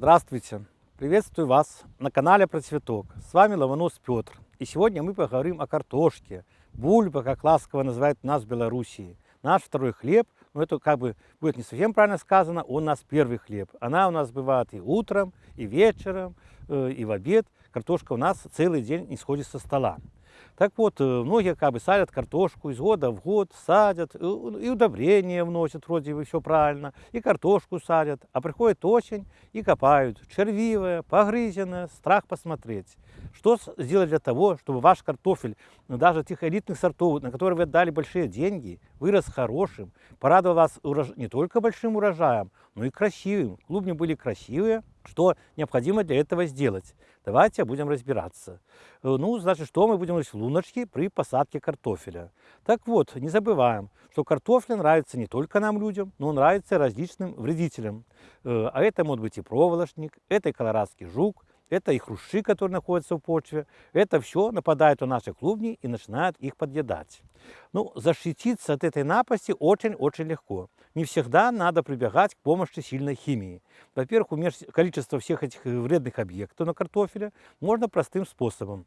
Здравствуйте! Приветствую вас на канале Про Цветок. С вами Ломонос Петр. И сегодня мы поговорим о картошке. Бульба, как ласково называют нас в Белоруссии. Наш второй хлеб, но это как бы будет не совсем правильно сказано, он у нас первый хлеб. Она у нас бывает и утром, и вечером, э, и в обед. Картошка у нас целый день не сходит со стола. Так вот, э, многие как бы садят картошку из года в год, садят, и удобрения вносят, вроде бы все правильно, и картошку садят, а приходит осень и копают, червивая, погрызенная, страх посмотреть. Что сделать для того, чтобы ваш картофель, ну, даже тех элитных сортов, на которые вы отдали большие деньги, вырос хорошим, порадовал вас урож... не только большим урожаем, но и красивым. Клубни были красивые, что необходимо для этого сделать. Давайте будем разбираться. Э, ну, значит, что мы будем делать в луночке при посадке картофеля? Так вот, не забываем, что картофель нравится не только нам, людям, но нравится различным вредителям. Э, а это может быть и проволочник, это и колорадский жук, это и хрущи, которые находятся в почве. Это все нападает на наши клубни и начинает их подъедать. Ну, защититься от этой напасти очень-очень легко. Не всегда надо прибегать к помощи сильной химии. Во-первых, уменьшить количество всех этих вредных объектов на картофеле можно простым способом.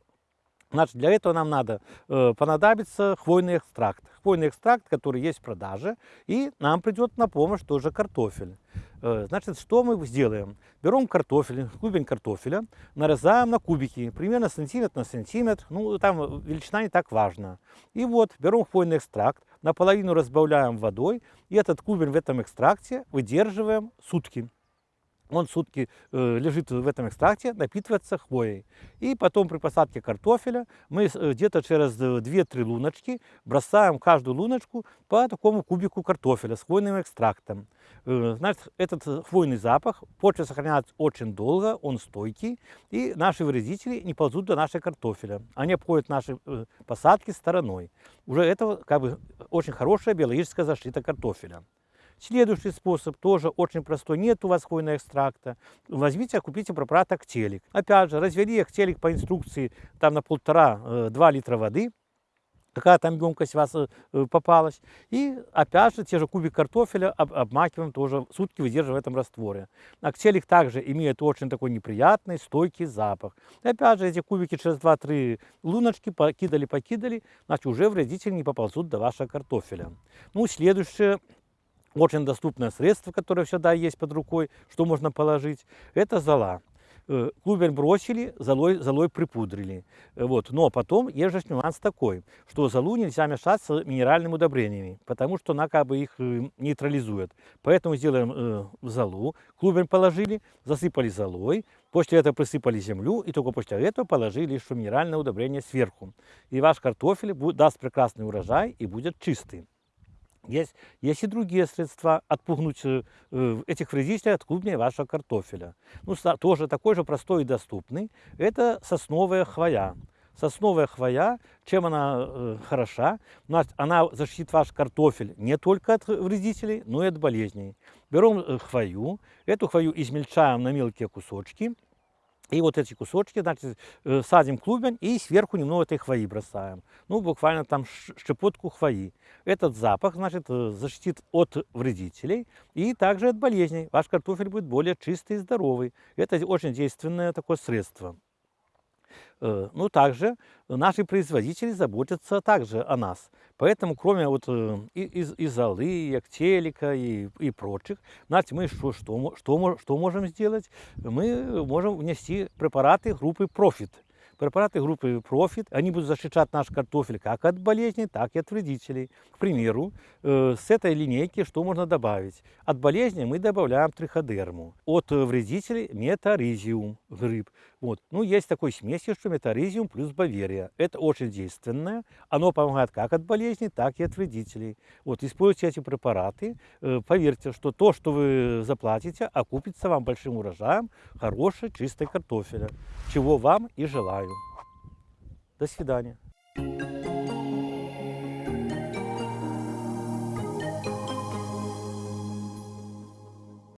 Значит, для этого нам надо э, понадобится хвойный экстракт. Хвойный экстракт, который есть в продаже, и нам придет на помощь тоже картофель. Э, значит, что мы сделаем? Берем картофель, клубень картофеля, нарезаем на кубики, примерно сантиметр на сантиметр, ну там величина не так важна. И вот берем хвойный экстракт, наполовину разбавляем водой, и этот клубень в этом экстракте выдерживаем сутки он сутки э, лежит в этом экстракте, напитывается хвоей. И потом при посадке картофеля мы э, где-то через 2-3 луночки бросаем каждую луночку по такому кубику картофеля с хвойным экстрактом. Э, значит, этот хвойный запах, почва сохраняется очень долго, он стойкий, и наши вредители не ползут до нашей картофеля. Они обходят наши э, посадки стороной. Уже это как бы очень хорошая биологическая защита картофеля. Следующий способ тоже очень простой. Нет у вас хвойного экстракта. Возьмите, купите препарат Актелик. Опять же, развели Актелик по инструкции там на полтора-два э, литра воды какая там емкость у вас э, попалась. И опять же, те же кубик картофеля об, обмакиваем тоже, сутки выдерживая в этом растворе. Актелик также имеет очень такой неприятный, стойкий запах. И опять же, эти кубики через 2-3 луночки покидали-покидали, значит, уже вредители не поползут до вашего картофеля. Ну, следующее очень доступное средство, которое всегда есть под рукой, что можно положить, это зола. Э, клубень бросили, золой, золой припудрили. Э, вот. Но потом есть же нюанс такой, что золу нельзя мешать с минеральными удобрениями, потому что она как бы их э, нейтрализует. Поэтому сделаем золу, клубень положили, засыпали золой, после этого присыпали землю и только после этого положили еще минеральное удобрение сверху. И ваш картофель даст прекрасный урожай и будет чистый. Есть, есть и другие средства отпугнуть э, этих вредителей от клубней вашего картофеля. Ну, тоже такой же простой и доступный. Это сосновая хвоя. Сосновая хвоя, чем она э, хороша? Она защитит ваш картофель не только от вредителей, но и от болезней. Берем э, хвою, эту хвою измельчаем на мелкие кусочки, и вот эти кусочки, значит, э, садим клубень и сверху немного этой хвои бросаем. Ну, буквально там щепотку хвои. Этот запах, значит, э, защитит от вредителей и также от болезней. Ваш картофель будет более чистый и здоровый. Это очень действенное такое средство. Э, ну, также наши производители заботятся также о нас. Поэтому, кроме вот э, из золы, и актелика и, и прочих, знаете, мы что, что, что, что можем сделать? Мы можем внести препараты группы Profit. Препараты группы Profit, они будут защищать наш картофель как от болезней, так и от вредителей. К примеру, э, с этой линейки что можно добавить? От болезней мы добавляем триходерму, от вредителей метаризиум, гриб. Вот. Ну, есть такой смесь, что метаризиум плюс баверия. Это очень действенное. Оно помогает как от болезней, так и от вредителей. Вот, используйте эти препараты. Э, поверьте, что то, что вы заплатите, окупится вам большим урожаем хорошей, чистой картофеля. Чего вам и желаю. До свидания.